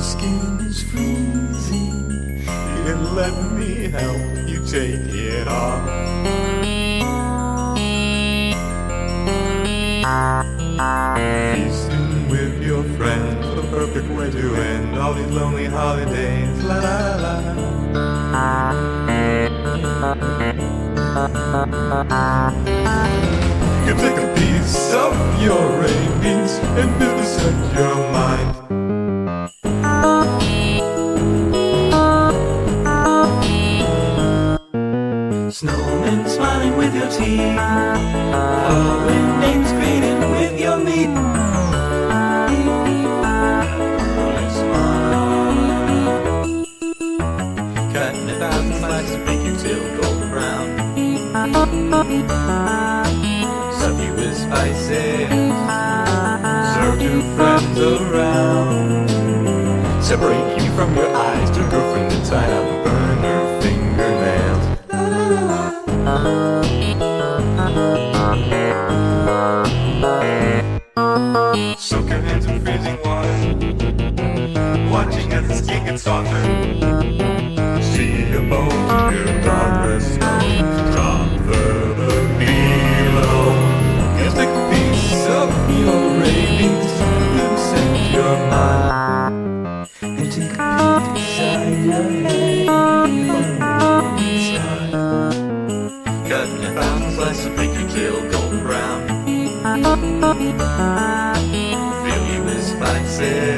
skin is freezing. And let me help you take it off. Feasting with your friends, the perfect way to end all these lonely holidays. La la la. You take a piece of your rabies and vivisect your mind. Snowmen smiling with your teeth. Halloween names greeting with your meat. Cutting a thousand slices, make you till golden brown. Stuff you with spices. Serve to friends around. Separate you from your eyes to girlfriend inside out burn her Soak your hands in freezing water. Watching as the skin gets softer. See your bones in your progress snow. Drop further below. Take a piece of your rabies and set your mind. And take a slices make you till golden brown. Fill you with spices.